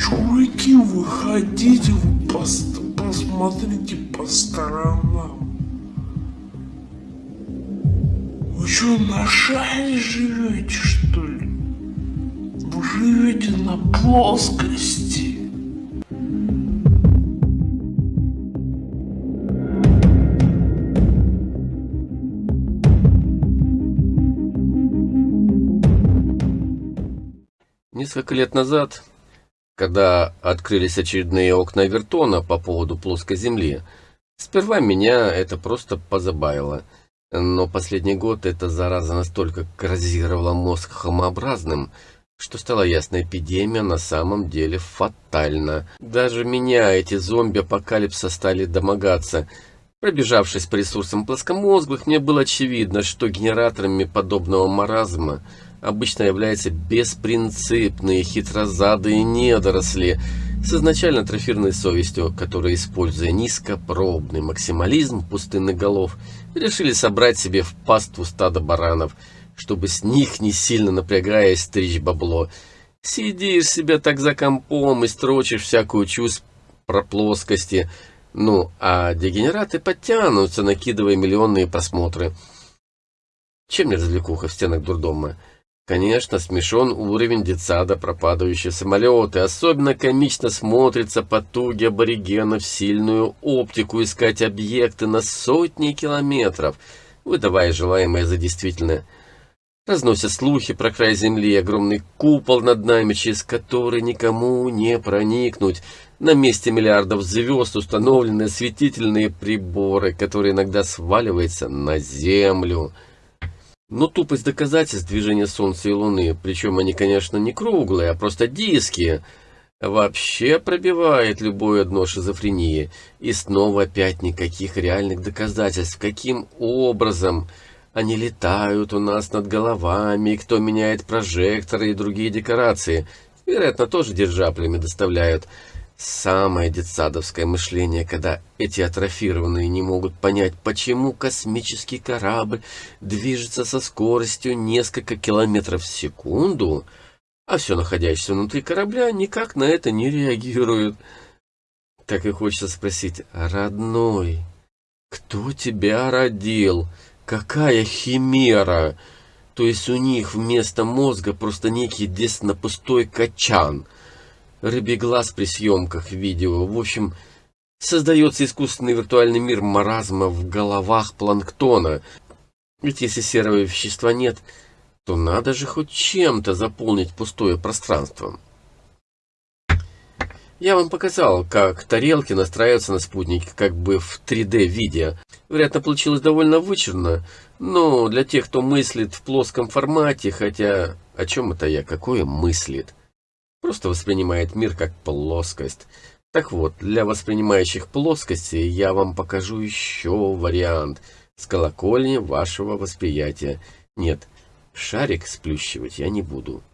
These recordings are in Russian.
Чуваки, выходите, вы пос посмотрите по сторонам. Вы что, на шаре живете, что ли? Вы живете на плоскости. Несколько лет назад, когда открылись очередные окна Вертона по поводу плоской Земли, сперва меня это просто позабавило. Но последний год эта зараза настолько коррозировала мозг хомообразным, что стало ясно, эпидемия на самом деле фатальна. Даже меня эти зомби-апокалипса стали домогаться. Пробежавшись по ресурсам плоскомозглых, мне было очевидно, что генераторами подобного маразма – обычно являются беспринципные, хитрозадые недоросли с изначально трофирной совестью, которые, используя низкопробный максимализм пустынных голов, решили собрать себе в паству стадо баранов, чтобы с них, не сильно напрягаясь, стричь бабло. Сидишь себе так за компом и строчишь всякую чушь про плоскости, ну, а дегенераты подтянутся, накидывая миллионные просмотры. Чем не развлекуха в стенах дурдома? Конечно, смешон уровень детсада про падающие самолеты. Особенно комично смотрится потуги аборигенов сильную оптику искать объекты на сотни километров, выдавая желаемое за действительное. Разносят слухи про край земли, огромный купол над нами, через который никому не проникнуть. На месте миллиардов звезд установлены осветительные приборы, которые иногда сваливаются на землю. Но тупость доказательств движения Солнца и Луны, причем они, конечно, не круглые, а просто диски, вообще пробивает любое дно шизофрении. И снова опять никаких реальных доказательств, каким образом они летают у нас над головами, кто меняет прожекторы и другие декорации. Вероятно, тоже держаплями доставляют. Самое детсадовское мышление, когда эти атрофированные не могут понять, почему космический корабль движется со скоростью несколько километров в секунду, а все находящееся внутри корабля никак на это не реагирует. Так и хочется спросить, родной, кто тебя родил? Какая химера? То есть у них вместо мозга просто некий десно-пустой качан – рыбий глаз при съемках видео. В общем, создается искусственный виртуальный мир маразма в головах планктона. Ведь если серого вещества нет, то надо же хоть чем-то заполнить пустое пространство. Я вам показал, как тарелки настраиваются на спутнике как бы в 3D виде. Вероятно, получилось довольно вычурно, но для тех, кто мыслит в плоском формате, хотя о чем это я, какое мыслит? Просто воспринимает мир как плоскость. Так вот, для воспринимающих плоскости я вам покажу еще вариант с колокольни вашего восприятия. Нет, шарик сплющивать я не буду.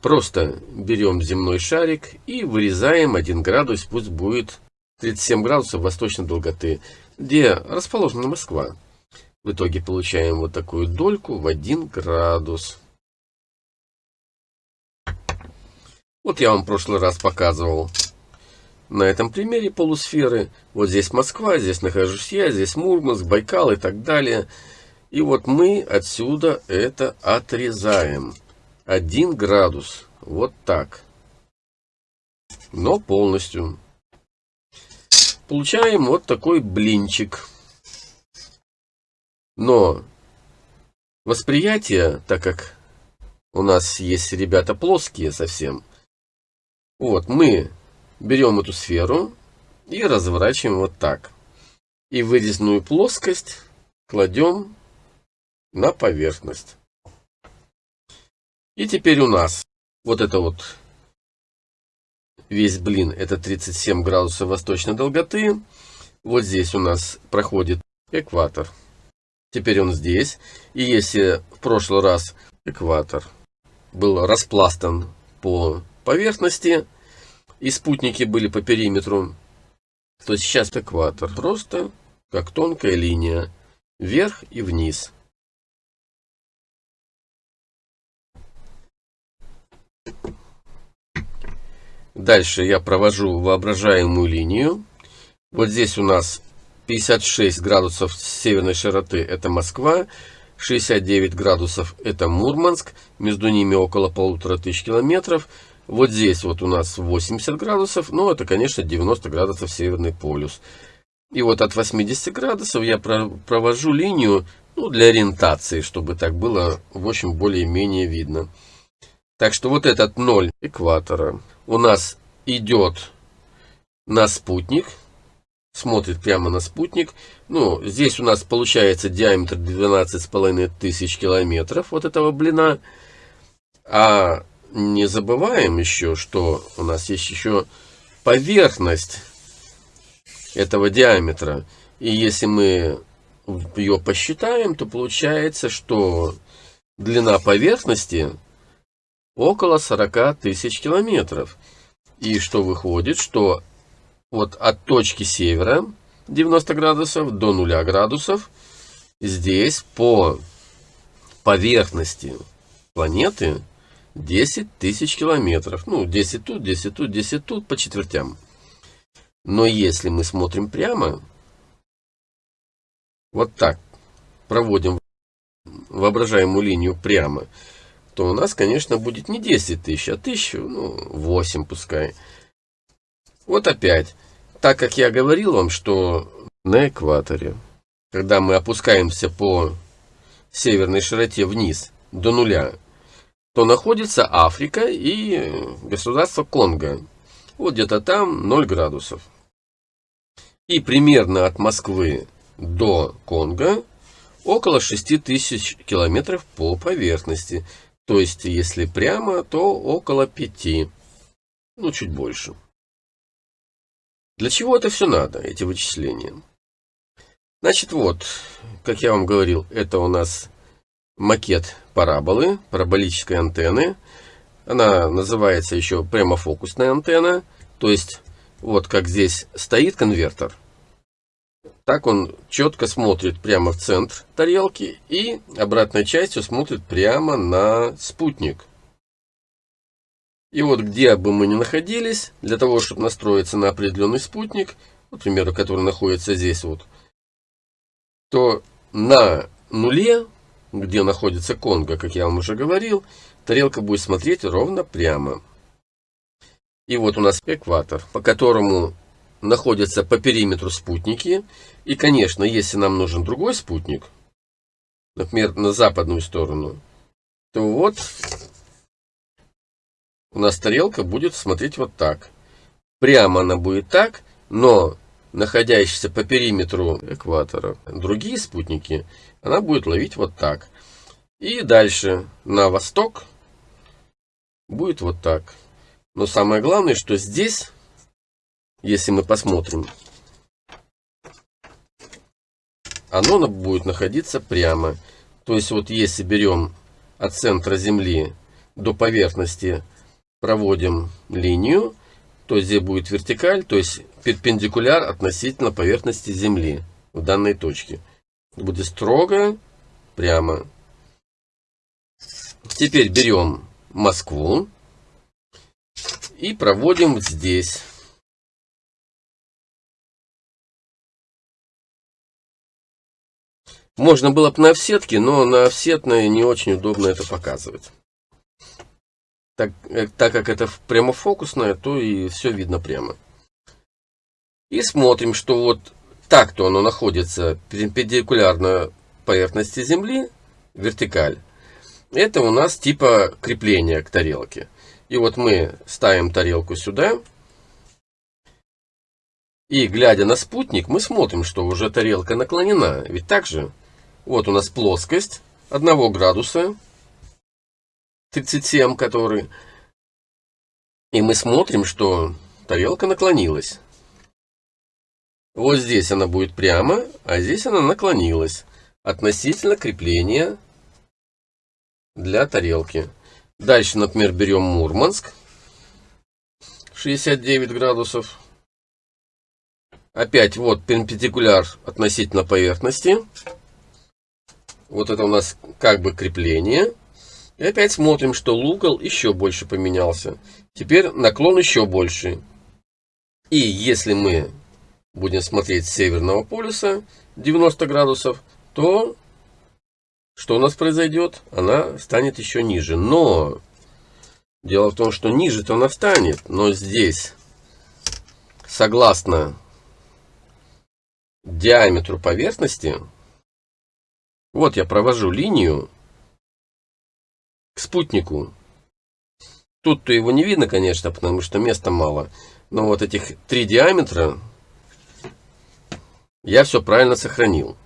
Просто берем земной шарик и вырезаем 1 градус, пусть будет 37 градусов восточной долготы, где расположена Москва. В итоге получаем вот такую дольку в 1 градус. Вот я вам в прошлый раз показывал на этом примере полусферы. Вот здесь Москва, здесь нахожусь я, здесь Мурманск, Байкал и так далее. И вот мы отсюда это отрезаем. Один градус. Вот так. Но полностью. Получаем вот такой блинчик. Но восприятие, так как у нас есть ребята плоские совсем, вот, мы берем эту сферу и разворачиваем вот так. И вырезанную плоскость кладем на поверхность. И теперь у нас вот это вот весь блин, это 37 градусов восточной долготы. Вот здесь у нас проходит экватор. Теперь он здесь. И если в прошлый раз экватор был распластан по поверхности, и спутники были по периметру, то сейчас экватор просто как тонкая линия, вверх и вниз. Дальше я провожу воображаемую линию. Вот здесь у нас 56 градусов северной широты это Москва, 69 градусов это Мурманск, между ними около полутора тысяч километров. Вот здесь вот у нас 80 градусов, но это, конечно, 90 градусов северный полюс. И вот от 80 градусов я провожу линию ну, для ориентации, чтобы так было, в общем, более-менее видно. Так что вот этот ноль экватора у нас идет на спутник, смотрит прямо на спутник. Ну, здесь у нас получается диаметр 12,5 тысяч километров вот этого блина. А не забываем еще, что у нас есть еще поверхность этого диаметра. И если мы ее посчитаем, то получается, что длина поверхности около 40 тысяч километров. И что выходит, что вот от точки севера 90 градусов до 0 градусов здесь по поверхности планеты 10 тысяч километров. Ну, 10 тут, 10 тут, 10 тут по четвертям. Но если мы смотрим прямо, вот так, проводим воображаемую линию прямо, то у нас, конечно, будет не 10 тысяч, а 1000, ну, 8 пускай. Вот опять. Так как я говорил вам, что на экваторе, когда мы опускаемся по северной широте вниз до нуля, то находится Африка и государство Конго. Вот где-то там 0 градусов. И примерно от Москвы до Конго около 6000 километров по поверхности. То есть, если прямо, то около 5. Ну, чуть больше. Для чего это все надо, эти вычисления? Значит, вот, как я вам говорил, это у нас макет параболы, параболической антенны. Она называется еще прямофокусная антенна. То есть, вот как здесь стоит конвертер, так он четко смотрит прямо в центр тарелки и обратной частью смотрит прямо на спутник. И вот где бы мы ни находились, для того, чтобы настроиться на определенный спутник, например, который находится здесь вот, то на нуле, где находится Конго, как я вам уже говорил, тарелка будет смотреть ровно прямо. И вот у нас экватор, по которому находятся по периметру спутники. И, конечно, если нам нужен другой спутник, например, на западную сторону, то вот у нас тарелка будет смотреть вот так. Прямо она будет так, но находящиеся по периметру экватора другие спутники, она будет ловить вот так. И дальше на восток будет вот так. Но самое главное, что здесь, если мы посмотрим, оно будет находиться прямо. То есть вот если берем от центра Земли до поверхности проводим линию, то здесь будет вертикаль, то есть перпендикуляр относительно поверхности Земли в данной точке. Будет строго, прямо. Теперь берем Москву и проводим здесь. Можно было бы на офсетке, но на офсетной не очень удобно это показывать так, э, так как это прямофокусное, то и все видно прямо. И смотрим, что вот так-то оно находится перпендикулярно поверхности Земли, вертикаль. Это у нас типа крепления к тарелке. И вот мы ставим тарелку сюда. И глядя на спутник, мы смотрим, что уже тарелка наклонена. Ведь так же, вот у нас плоскость 1 градуса 37, который... И мы смотрим, что тарелка наклонилась. Вот здесь она будет прямо, а здесь она наклонилась относительно крепления для тарелки. Дальше, например, берем Мурманск. 69 градусов. Опять вот перпендикуляр относительно поверхности. Вот это у нас как бы крепление. И опять смотрим, что угол еще больше поменялся. Теперь наклон еще больше. И если мы будем смотреть с северного полюса 90 градусов, то что у нас произойдет? Она станет еще ниже. Но дело в том, что ниже-то она станет. Но здесь, согласно диаметру поверхности, вот я провожу линию к спутнику. Тут-то его не видно, конечно, потому что места мало. Но вот этих три диаметра я все правильно сохранил.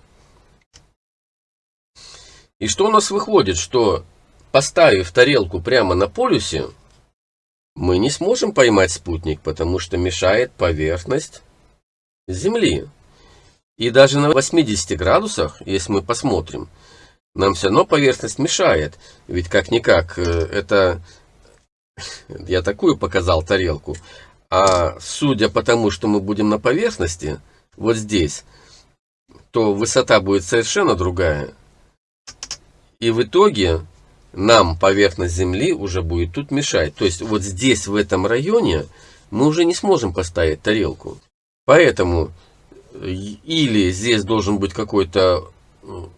И что у нас выходит, что поставив тарелку прямо на полюсе, мы не сможем поймать спутник, потому что мешает поверхность Земли. И даже на 80 градусах, если мы посмотрим, нам все равно поверхность мешает. Ведь как-никак, э, это я такую показал тарелку. А судя по тому, что мы будем на поверхности, вот здесь, то высота будет совершенно другая. И в итоге нам поверхность Земли уже будет тут мешать. То есть вот здесь, в этом районе, мы уже не сможем поставить тарелку. Поэтому или здесь должен быть какой-то э,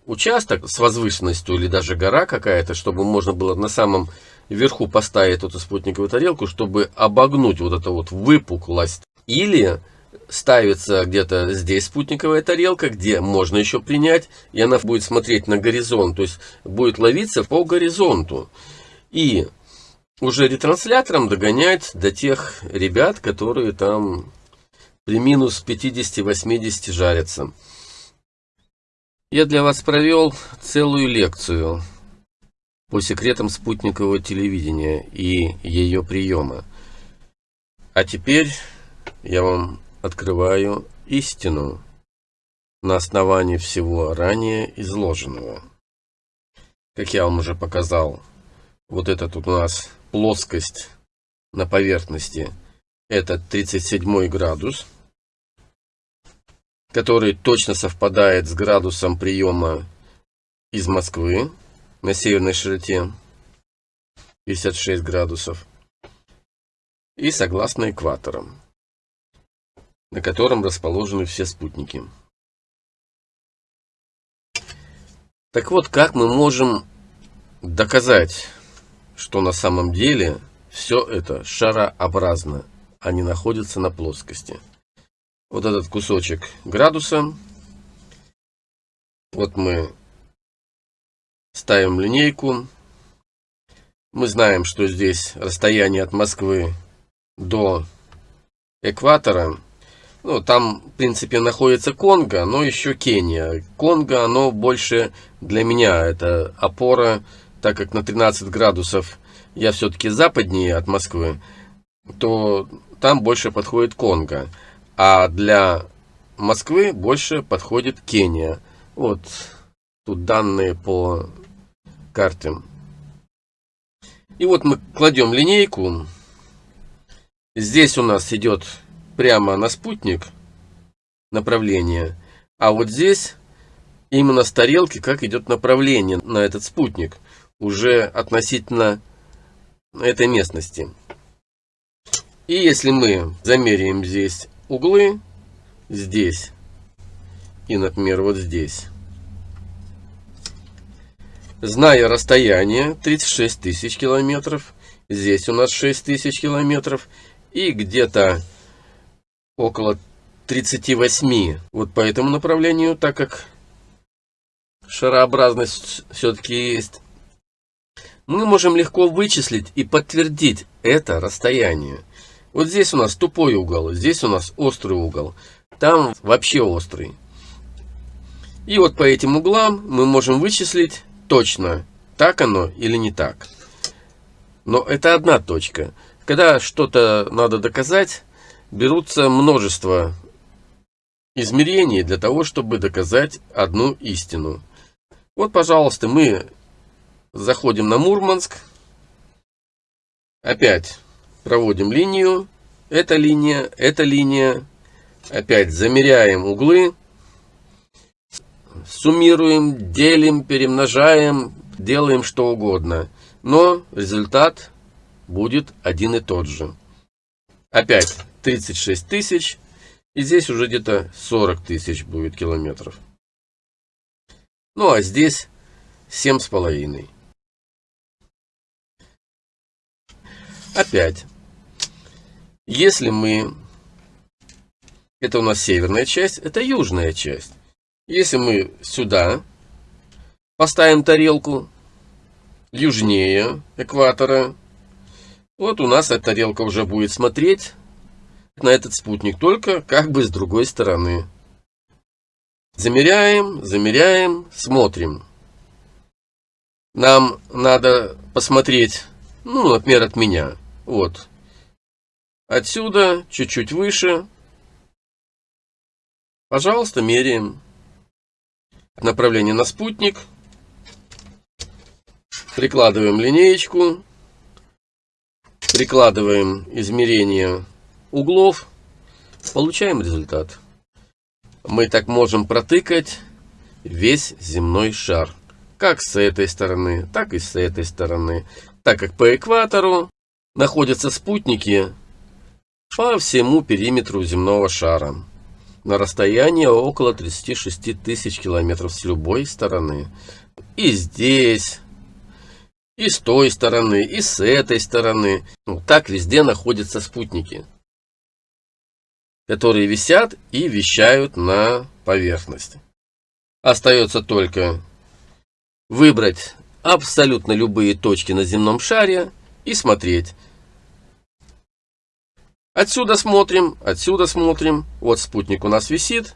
участок с возвышенностью, или даже гора какая-то, чтобы можно было на самом верху поставить эту спутниковую тарелку, чтобы обогнуть вот эту вот выпуклость. Или ставится где-то здесь спутниковая тарелка, где можно еще принять, и она будет смотреть на горизонт, то есть будет ловиться по горизонту. И уже ретранслятором догонять до тех ребят, которые там при минус 50-80 жарятся. Я для вас провел целую лекцию по секретам спутникового телевидения и ее приема. А теперь я вам открываю истину на основании всего ранее изложенного. Как я вам уже показал, вот это тут у нас плоскость на поверхности, это 37 градус, который точно совпадает с градусом приема из Москвы на северной широте 56 градусов и согласно экваторам на котором расположены все спутники. Так вот, как мы можем доказать, что на самом деле все это шарообразно, а не находится на плоскости? Вот этот кусочек градуса, вот мы ставим линейку, мы знаем, что здесь расстояние от Москвы до экватора ну, там, в принципе, находится Конго, но еще Кения. Конго, оно больше для меня, это опора, так как на 13 градусов я все-таки западнее от Москвы, то там больше подходит Конго. А для Москвы больше подходит Кения. Вот тут данные по карте. И вот мы кладем линейку. Здесь у нас идет прямо на спутник направление, а вот здесь именно с тарелки как идет направление на этот спутник, уже относительно этой местности. И если мы замеряем здесь углы, здесь и, например, вот здесь, зная расстояние 36 тысяч километров, здесь у нас 6 тысяч километров, и где-то около 38 вот по этому направлению, так как шарообразность все-таки есть. Мы можем легко вычислить и подтвердить это расстояние. Вот здесь у нас тупой угол, здесь у нас острый угол, там вообще острый. И вот по этим углам мы можем вычислить точно, так оно или не так. Но это одна точка. Когда что-то надо доказать, берутся множество измерений для того, чтобы доказать одну истину. Вот, пожалуйста, мы заходим на Мурманск. Опять проводим линию. Эта линия, эта линия. Опять замеряем углы. Суммируем, делим, перемножаем, делаем что угодно. но результат будет один и тот же. Опять 36 тысяч, и здесь уже где-то 40 тысяч будет километров. Ну а здесь семь с половиной. Опять, если мы, это у нас северная часть, это южная часть. Если мы сюда поставим тарелку, южнее экватора, вот у нас эта тарелка уже будет смотреть на этот спутник, только как бы с другой стороны. Замеряем, замеряем, смотрим. Нам надо посмотреть, ну, например, от меня. Вот. Отсюда, чуть-чуть выше. Пожалуйста, меряем. Направление на спутник. Прикладываем линеечку. Прикладываем измерение углов. Получаем результат мы так можем протыкать весь земной шар. Как с этой стороны, так и с этой стороны. Так как по экватору находятся спутники по всему периметру земного шара. На расстоянии около 36 тысяч километров с любой стороны. И здесь, и с той стороны, и с этой стороны. Ну, так везде находятся спутники которые висят и вещают на поверхности. Остается только выбрать абсолютно любые точки на земном шаре и смотреть. Отсюда смотрим, отсюда смотрим. Вот спутник у нас висит.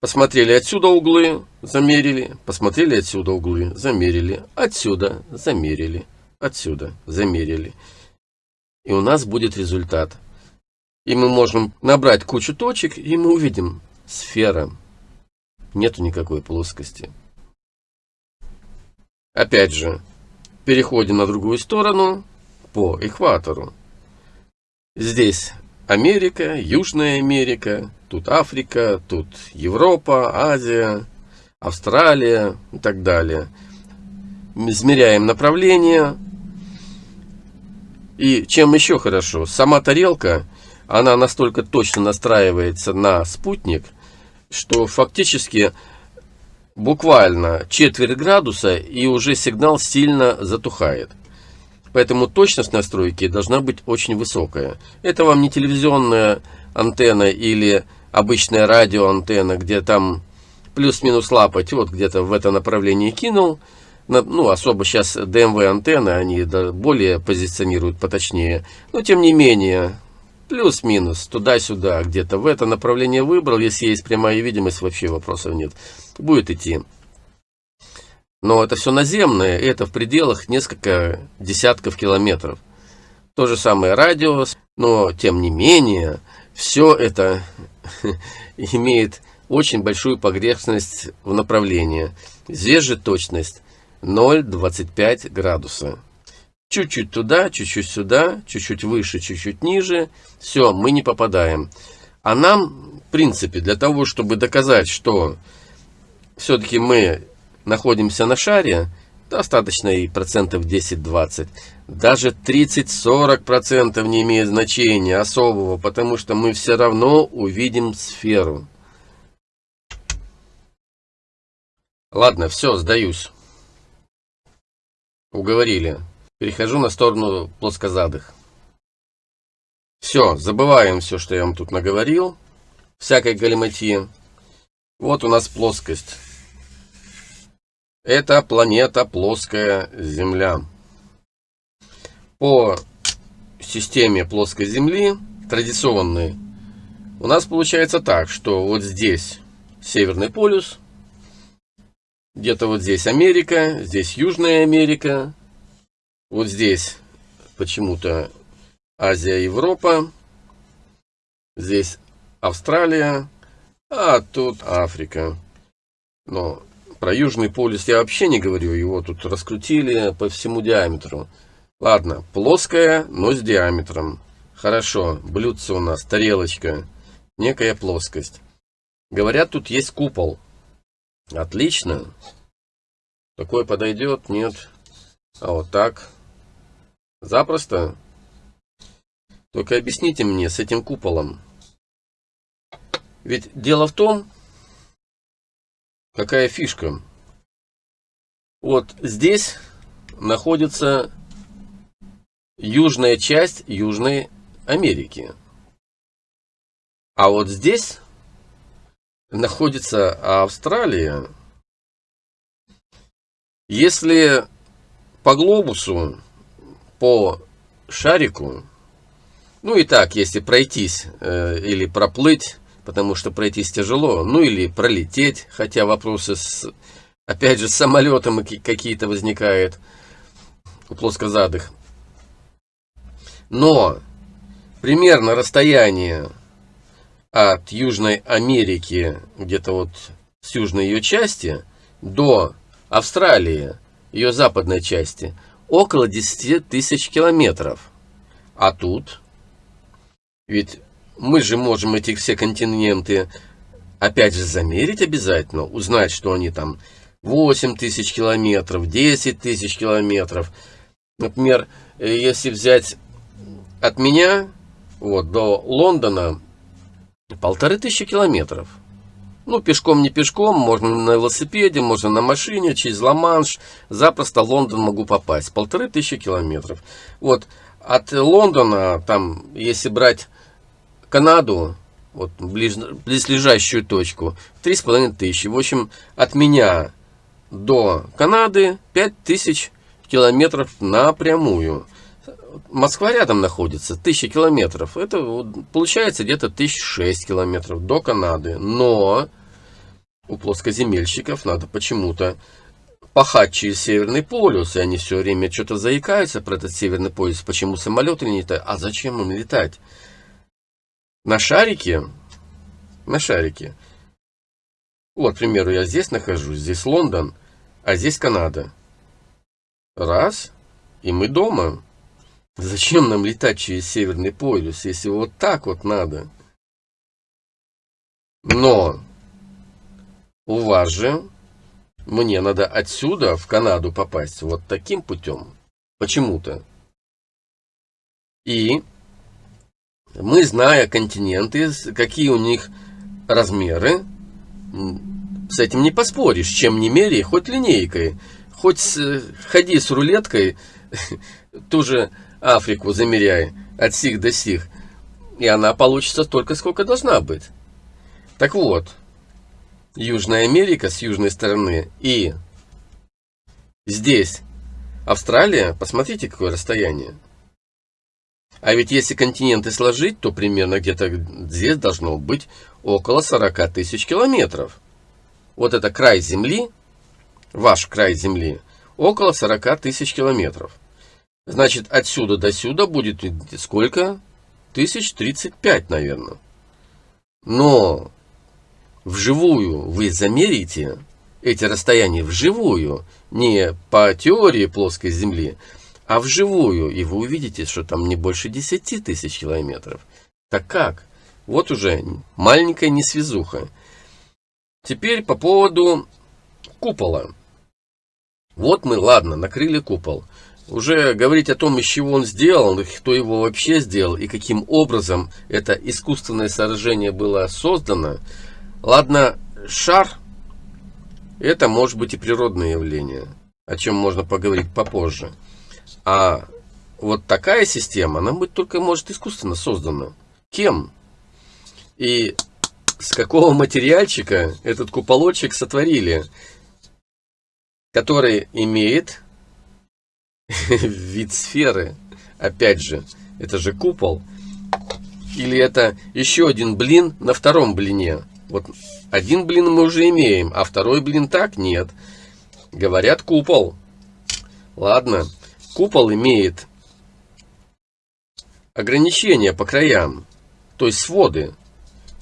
Посмотрели отсюда углы, замерили. Посмотрели отсюда углы, замерили. Отсюда замерили. Отсюда замерили. И у нас будет результат. И мы можем набрать кучу точек, и мы увидим сфера. Нету никакой плоскости. Опять же, переходим на другую сторону по экватору. Здесь Америка, Южная Америка, тут Африка, тут Европа, Азия, Австралия и так далее. Измеряем направление. И чем еще хорошо, сама тарелка она настолько точно настраивается на спутник, что фактически буквально четверть градуса и уже сигнал сильно затухает. Поэтому точность настройки должна быть очень высокая. Это вам не телевизионная антенна или обычная радиоантенна, где там плюс-минус лапать, вот где-то в это направлении кинул. Ну, особо сейчас DMV антенны, они более позиционируют поточнее. Но, тем не менее, плюс-минус, туда-сюда, где-то в это направление выбрал, если есть прямая видимость, вообще вопросов нет, будет идти. Но это все наземное, и это в пределах несколько десятков километров. То же самое радио, но тем не менее, все это имеет очень большую погрешность в направлении. Здесь же точность 0,25 градуса. Чуть-чуть туда, чуть-чуть сюда, чуть-чуть выше, чуть-чуть ниже. Все, мы не попадаем. А нам, в принципе, для того, чтобы доказать, что все-таки мы находимся на шаре, достаточно и процентов 10-20. Даже 30-40% не имеет значения особого, потому что мы все равно увидим сферу. Ладно, все, сдаюсь. Уговорили. Перехожу на сторону плоскозадых. Все, забываем все, что я вам тут наговорил. Всякой галиматьи. Вот у нас плоскость. Это планета плоская Земля. По системе плоской Земли, традиционной, у нас получается так, что вот здесь Северный полюс, где-то вот здесь Америка, здесь Южная Америка, вот здесь почему-то Азия, Европа. Здесь Австралия, а тут Африка. Но про Южный полюс я вообще не говорю, его тут раскрутили по всему диаметру. Ладно, плоская, но с диаметром. Хорошо, блюдце у нас, тарелочка, некая плоскость. Говорят, тут есть купол. Отлично. Такой подойдет? Нет. А вот так. Запросто. Только объясните мне с этим куполом. Ведь дело в том, какая фишка. Вот здесь находится южная часть Южной Америки. А вот здесь находится Австралия. Если по глобусу, по шарику, ну и так, если пройтись э, или проплыть, потому что пройтись тяжело, ну или пролететь, хотя вопросы с, опять же, с самолетом какие-то возникают у плоскозадых. Но примерно расстояние от Южной Америки, где-то вот с южной ее части, до Австралии, ее западной части, около 10 тысяч километров. А тут, ведь мы же можем эти все континенты опять же замерить обязательно, узнать, что они там 8 тысяч километров, 10 тысяч километров. Например, э, если взять от меня вот, до Лондона полторы тысячи километров. Ну, пешком не пешком, можно на велосипеде, можно на машине, через Ла-Манш. Запросто в Лондон могу попасть. Полторы тысячи километров. Вот, от Лондона, там, если брать Канаду, вот, близ, близлежащую точку, три с половиной тысячи. В общем, от меня до Канады пять тысяч километров напрямую. Москва рядом находится, тысяча километров. Это вот, получается где-то тысяч шесть километров до Канады. Но у плоскоземельщиков надо почему-то пахать через Северный полюс, и они все время что-то заикаются про этот Северный полюс, почему самолеты не летают, а зачем им летать? На шарике, на шарике, вот, к примеру, я здесь нахожусь, здесь Лондон, а здесь Канада. Раз, и мы дома. Зачем нам летать через Северный полюс, если вот так вот надо? Но у вас же мне надо отсюда в Канаду попасть вот таким путем. Почему-то. И мы, зная континенты, какие у них размеры, с этим не поспоришь. Чем не меряй, хоть линейкой, хоть ходи с рулеткой, ту же Африку замеряй от сих до сих, и она получится столько, сколько должна быть. Так вот, Южная Америка с южной стороны и здесь Австралия, посмотрите, какое расстояние. А ведь если континенты сложить, то примерно где-то здесь должно быть около 40 тысяч километров. Вот это край Земли, ваш край Земли, около 40 тысяч километров. Значит, отсюда до сюда будет сколько? Тысяч тридцать пять, наверное. Но вживую вы замерите эти расстояния вживую, не по теории плоской Земли, а вживую, и вы увидите, что там не больше 10 тысяч километров. Так как? Вот уже маленькая несвязуха. Теперь по поводу купола. Вот мы, ладно, накрыли купол. Уже говорить о том, из чего он сделан, кто его вообще сделал и каким образом это искусственное сооружение было создано. Ладно, шар, это может быть и природное явление, о чем можно поговорить попозже. А вот такая система, она быть только может искусственно создана. Кем? И с какого материальчика этот куполочек сотворили, который имеет вид сферы. Опять же, это же купол. Или это еще один блин на втором блине. Вот один блин мы уже имеем, а второй блин так нет. Говорят купол. Ладно, купол имеет ограничения по краям, то есть своды.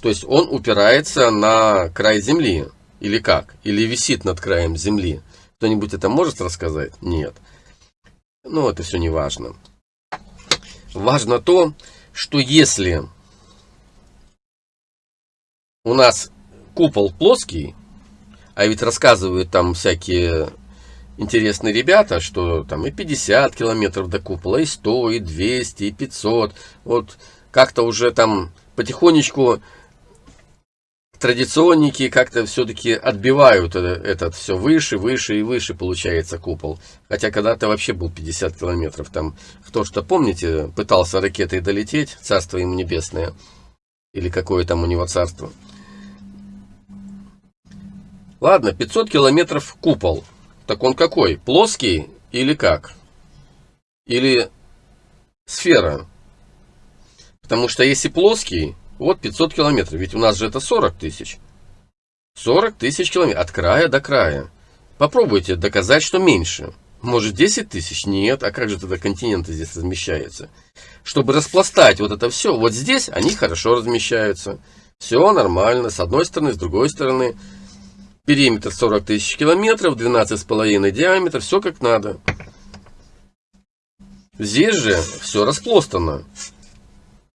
То есть он упирается на край земли. Или как? Или висит над краем земли. Кто-нибудь это может рассказать? Нет. Но это все не важно. Важно то, что если у нас купол плоский, а ведь рассказывают там всякие интересные ребята, что там и 50 километров до купола, и 100, и 200, и 500. Вот как-то уже там потихонечку традиционники как-то все-таки отбивают этот все выше, выше и выше получается купол. Хотя когда-то вообще был 50 километров. Там, кто что помните, пытался ракетой долететь, царство ему небесное. Или какое там у него царство. Ладно, 500 километров купол. Так он какой? Плоский или как? Или сфера? Потому что если плоский, вот 500 километров. Ведь у нас же это 40 тысяч. 40 тысяч километров. От края до края. Попробуйте доказать, что меньше. Может 10 тысяч? Нет. А как же тогда континенты здесь размещаются? Чтобы распластать вот это все, вот здесь они хорошо размещаются. Все нормально. С одной стороны, с другой стороны. Периметр 40 тысяч километров, 12,5 диаметр. Все как надо. Здесь же все распластано.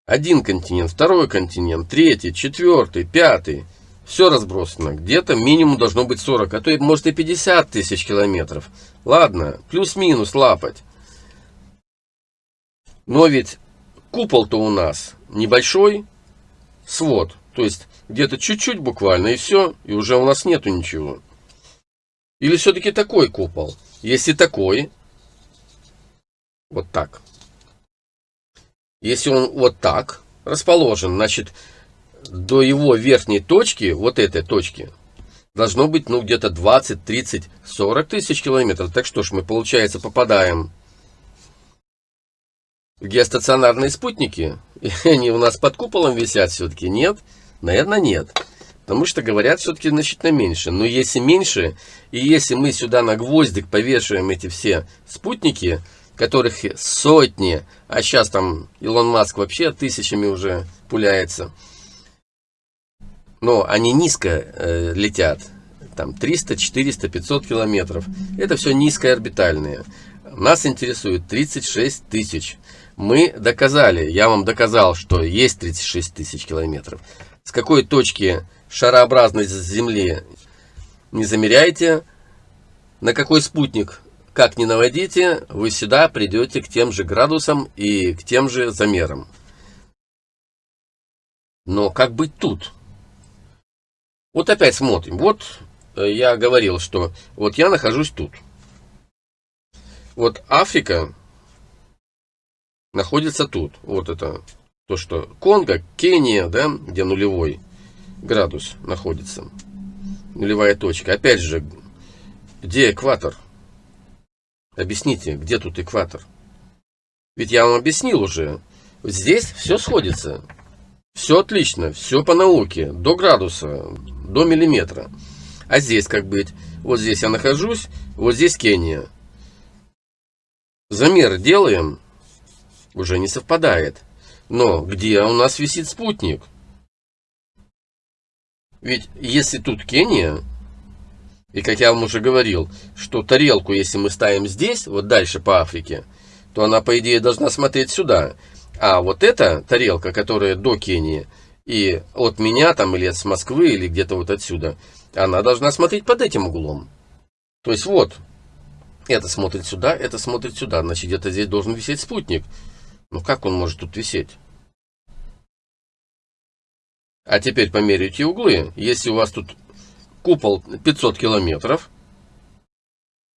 Один континент, второй континент, третий, четвертый, пятый. Все разбросано. Где-то минимум должно быть 40, а то и может и 50 тысяч километров. Ладно, плюс-минус лапать. Но ведь купол-то у нас небольшой свод. То есть где-то чуть-чуть буквально и все, и уже у нас нету ничего. Или все-таки такой купол? Если такой, вот так. Если он вот так расположен, значит, до его верхней точки, вот этой точки, должно быть, ну, где-то 20, 30, 40 тысяч километров. Так что ж, мы, получается, попадаем в геостационарные спутники? И они у нас под куполом висят все-таки? Нет? Наверное, нет. Потому что говорят все-таки значительно меньше. Но если меньше, и если мы сюда на гвоздик повешаем эти все спутники, которых сотни, а сейчас там Илон Маск вообще тысячами уже пуляется. Но они низко э, летят, там 300, 400, 500 километров. Это все низкоорбитальные. Нас интересует 36 тысяч. Мы доказали, я вам доказал, что есть 36 тысяч километров. С какой точки шарообразной Земли не замеряйте, на какой спутник как ни наводите, вы сюда придете к тем же градусам и к тем же замерам. Но как быть тут? Вот опять смотрим. Вот э, я говорил, что вот я нахожусь тут. Вот Африка находится тут. Вот это то, что Конго, Кения, да, где нулевой градус находится. Нулевая точка. Опять же, где экватор? Объясните, где тут экватор? Ведь я вам объяснил уже. Здесь все сходится. Все отлично, все по науке. До градуса, до миллиметра. А здесь как быть? Вот здесь я нахожусь, вот здесь Кения. Замер делаем, уже не совпадает. Но где у нас висит спутник? Ведь если тут Кения, и как я вам уже говорил, что тарелку, если мы ставим здесь, вот дальше по Африке, то она, по идее, должна смотреть сюда. А вот эта тарелка, которая до Кении, и от меня там, или с Москвы, или где-то вот отсюда, она должна смотреть под этим углом. То есть вот, это смотрит сюда, это смотрит сюда. Значит, где-то здесь должен висеть спутник. Ну как он может тут висеть? А теперь померяйте углы. Если у вас тут купол 500 километров,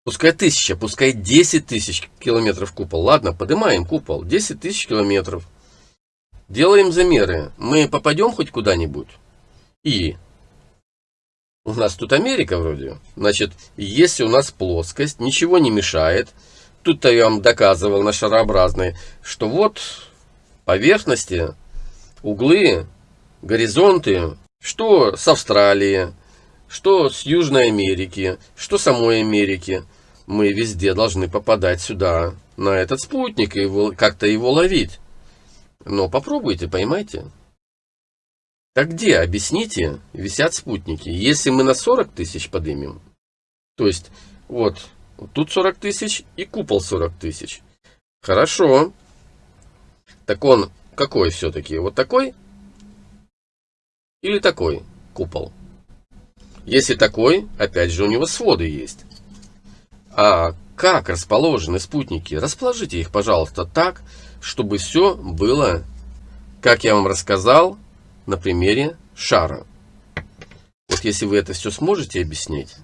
пускай 1000, пускай 10 тысяч километров купол. Ладно, поднимаем купол, 10 тысяч километров. Делаем замеры. Мы попадем хоть куда-нибудь? И у нас тут Америка вроде. Значит, если у нас плоскость, ничего не мешает. Тут-то я вам доказывал на шарообразной, что вот поверхности, углы, горизонты, что с Австралии, что с Южной Америки, что самой Америки. Мы везде должны попадать сюда, на этот спутник, и как-то его ловить. Но попробуйте, поймайте. Так где, объясните, висят спутники? Если мы на 40 тысяч поднимем, то есть вот, тут 40 тысяч и купол 40 тысяч. Хорошо. Так он какой все-таки? Вот такой? Или такой купол? Если такой, опять же у него своды есть. А как расположены спутники? Расположите их, пожалуйста, так, чтобы все было, как я вам рассказал, на примере шара. Вот если вы это все сможете объяснить,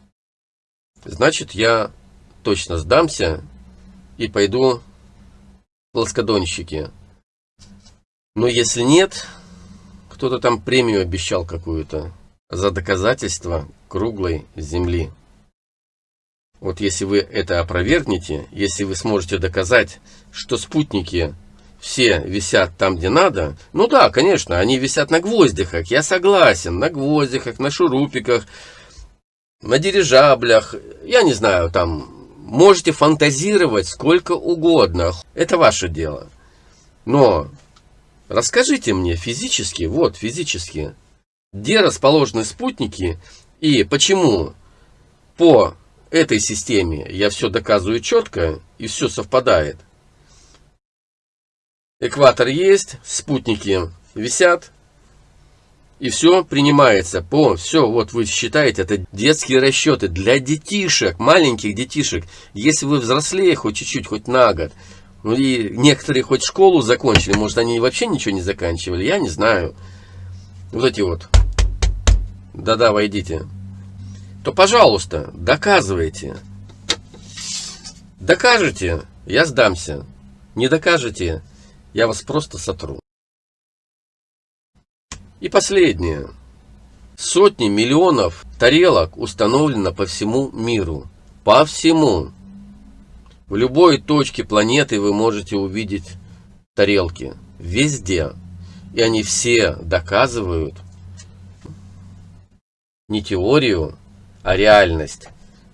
значит я точно сдамся и пойду в плоскодонщики. Но если нет, кто-то там премию обещал какую-то за доказательство круглой земли. Вот если вы это опровергнете, если вы сможете доказать, что спутники все висят там, где надо, ну да, конечно, они висят на гвоздиках, я согласен, на гвоздиках, на шурупиках, на дирижаблях, я не знаю, там, можете фантазировать сколько угодно, это ваше дело. Но расскажите мне физически, вот физически, где расположены спутники и почему по этой системе я все доказываю четко и все совпадает. Экватор есть, спутники висят, и все принимается по, все, вот вы считаете, это детские расчеты для детишек, маленьких детишек. Если вы взрослее хоть чуть-чуть, хоть на год, ну и некоторые хоть школу закончили, может они вообще ничего не заканчивали, я не знаю. Вот эти вот. Да-да, войдите то, пожалуйста, доказывайте. Докажете, я сдамся. Не докажете, я вас просто сотру. И последнее. Сотни миллионов тарелок установлено по всему миру. По всему. В любой точке планеты вы можете увидеть тарелки. Везде. И они все доказывают не теорию, а реальность.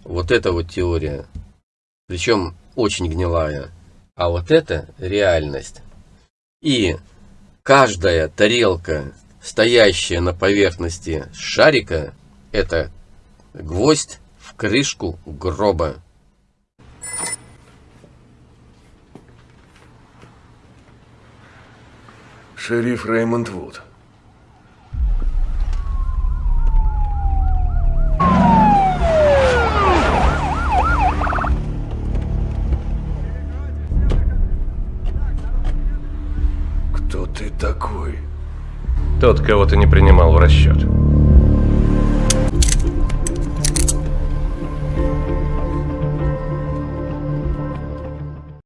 Вот это вот теория. Причем очень гнилая. А вот это реальность. И каждая тарелка, стоящая на поверхности шарика, это гвоздь в крышку гроба. Шериф Реймонд Вуд. Тот, кого ты не принимал в расчет.